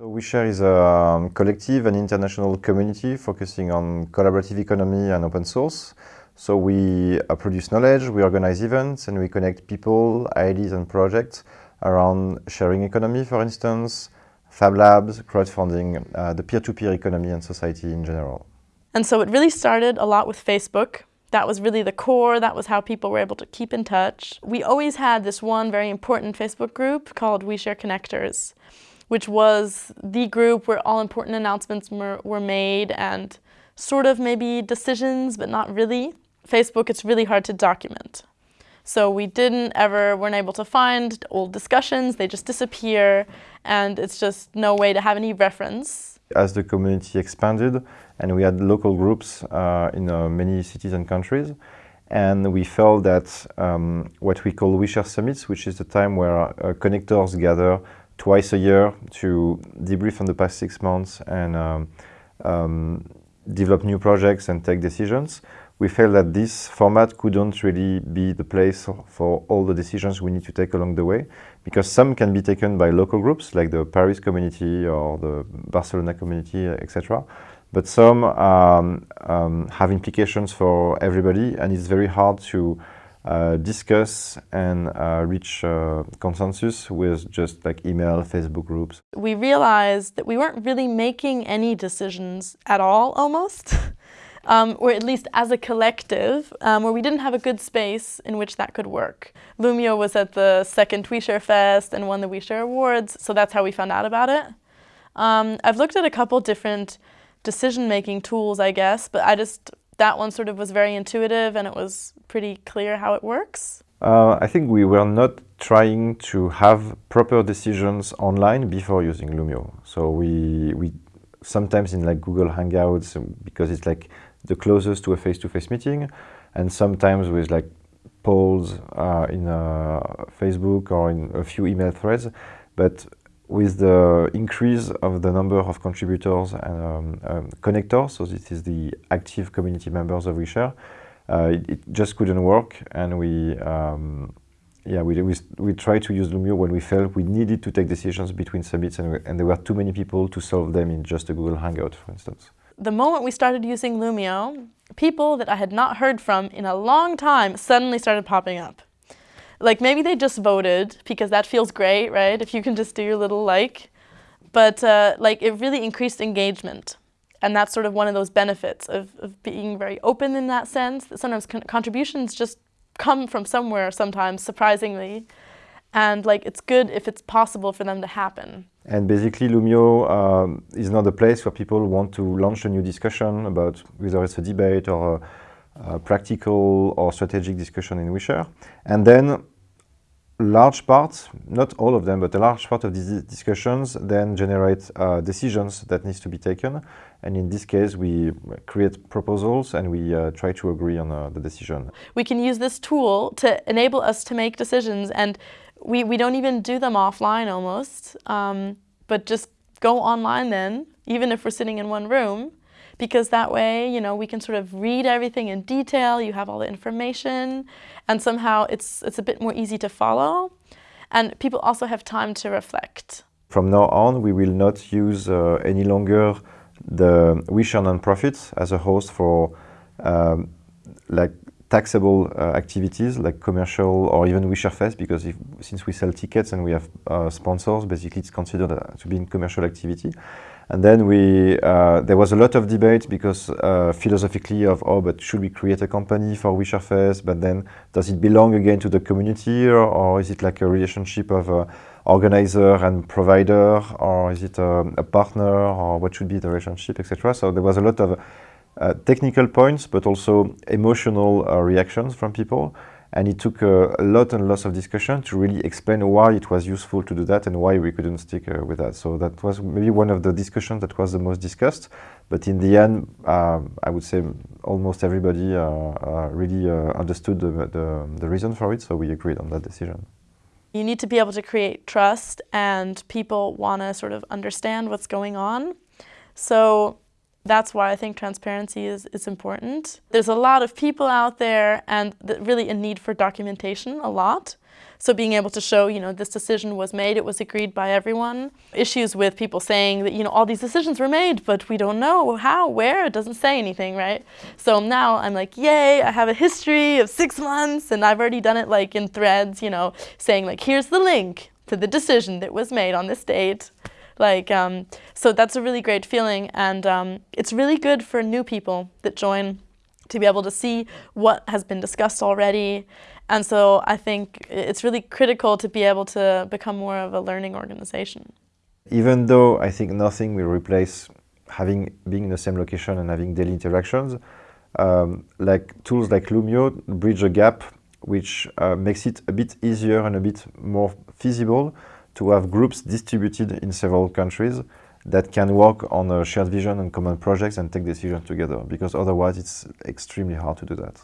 So OuiShare is a um, collective and international community focusing on collaborative economy and open source. So we uh, produce knowledge, we organize events, and we connect people, ideas, and projects around sharing economy, for instance, Fab Labs, crowdfunding, uh, the peer-to-peer -peer economy and society in general. And so it really started a lot with Facebook. That was really the core, that was how people were able to keep in touch. We always had this one very important Facebook group called OuiShare Connectors, which was the group where all important announcements were, made and sort of maybe decisions, but not really. Facebook, it's really hard to document. So we didn't ever, weren't able to find old discussions, they just disappear, and it's just no way to have any reference. As the community expanded, and we had local groups uh, in uh, many cities and countries, and we felt that um, what we call OuiShare Summits, which is the time where uh, connectors gather twice a year to debrief on the past six months and um, um, develop new projects and take decisions, we felt that this format couldn't really be the place for all the decisions we need to take along the way, because some can be taken by local groups, like the Paris community or the Barcelona community, etc. But some um, um, have implications for everybody, and it's very hard to discuss and uh, reach uh, consensus with just like email, Facebook groups. We realized that we weren't really making any decisions at all, almost. um, or at least as a collective, um, where we didn't have a good space in which that could work. Loomio was at the second OuiShare Fest and won the OuiShare Awards, so that's how we found out about it. Um, I've looked at a couple different decision-making tools, I guess, but I just, that one sort of was very intuitive and it was pretty clear how it works. Uh, I think we were not trying to have proper decisions online before using Loomio. So we, we sometimes in like Google Hangouts, because it's like the closest to a face-to-face -face meeting, and sometimes with like polls uh, in uh, Facebook or in a few email threads. But with the increase of the number of contributors and um, um, connectors, so this is the active community members of OuiShare, uh, it, it, just couldn't work, and we um, yeah, we, we, we tried to use Loomio when we felt we needed to take decisions between summits and, and there were too many people to solve them in just a Google Hangout, for instance. The moment we started using Loomio, people that I had not heard from in a long time suddenly started popping up. Like maybe they just voted because that feels great, right? If you can just do your little like. But uh, like it really increased engagement. And that's sort of one of those benefits of, of being very open in that sense, that sometimes con contributions just come from somewhere sometimes, surprisingly. And like it's good if it's possible for them to happen. And basically Loomio um, is not a place where people want to launch a new discussion about whether it's a debate or a practical or strategic discussion in OuiShare. And then large parts, not all of them, but a large part of these discussions then generate uh, decisions that needs to be taken. And in this case, we create proposals and we uh, try to agree on uh, the decision. We can use this tool to enable us to make decisions and we, we don't even do them offline almost, um, but just go online then, even if we're sitting in one room, because that way, you know, we can sort of read everything in detail, you have all the information, and somehow it's, it's a bit more easy to follow. And people also have time to reflect. From now on, we will not use uh, any longer the OuiShare nonprofits as a host for um, like taxable uh, activities like commercial or even OuiShare Fest because if, since we sell tickets and we have uh, sponsors, basically it's considered uh, to be in commercial activity. And then we, uh, there was a lot of debate because uh, philosophically of, oh, but should we create a company for OuiShare Fest? But then does it belong again to the community or, or is it like a relationship of uh, organizer and provider or is it a, a, partner or what should be the relationship, etc. So there was a lot of uh, technical points, but also emotional uh, reactions from people. And it took a lot and lots of discussion to really explain why it was useful to do that and why we couldn't stick uh, with that. So that was maybe one of the discussions that was the most discussed. But in the end, uh, I would say almost everybody uh, uh, really understood the, the, the reason for it. So we agreed on that decision. You need to be able to create trust and people want to sort of understand what's going on. So that's why I think transparency is, is important. There's a lot of people out there and really a need for documentation, a lot. So being able to show, you know, this decision was made, it was agreed by everyone. Issues with people saying that, you know, all these decisions were made, but we don't know how, where, it doesn't say anything, right? So now I'm like, yay, I have a history of six months and I've already done it like in threads, you know, saying like, here's the link to the decision that was made on this date. Like, um, so that's a really great feeling and um, it's really good for new people that join to be able to see what has been discussed already. And so I think it's really critical to be able to become more of a learning organization. Even though I think nothing will replace having being in the same location and having daily interactions, um, like tools like Loomio bridge a gap which uh, makes it a bit easier and a bit more feasible to have groups distributed in several countries that can work on a shared vision and common projects and take decisions together because otherwise it's extremely hard to do that.